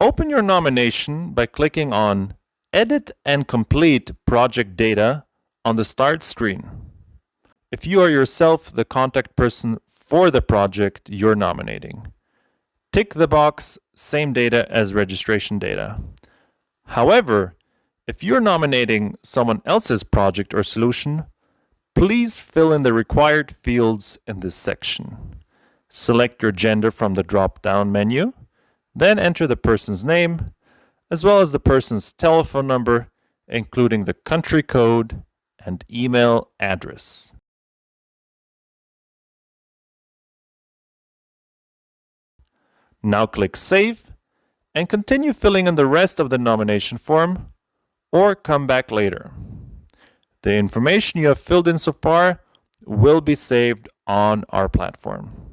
Open your nomination by clicking on Edit and Complete Project Data on the Start screen. If you are yourself the contact person for the project you're nominating, tick the box Same data as registration data. However, if you're nominating someone else's project or solution, please fill in the required fields in this section. Select your gender from the drop-down menu, then enter the person's name, as well as the person's telephone number, including the country code and email address. Now click Save and continue filling in the rest of the nomination form or come back later. The information you have filled in so far will be saved on our platform.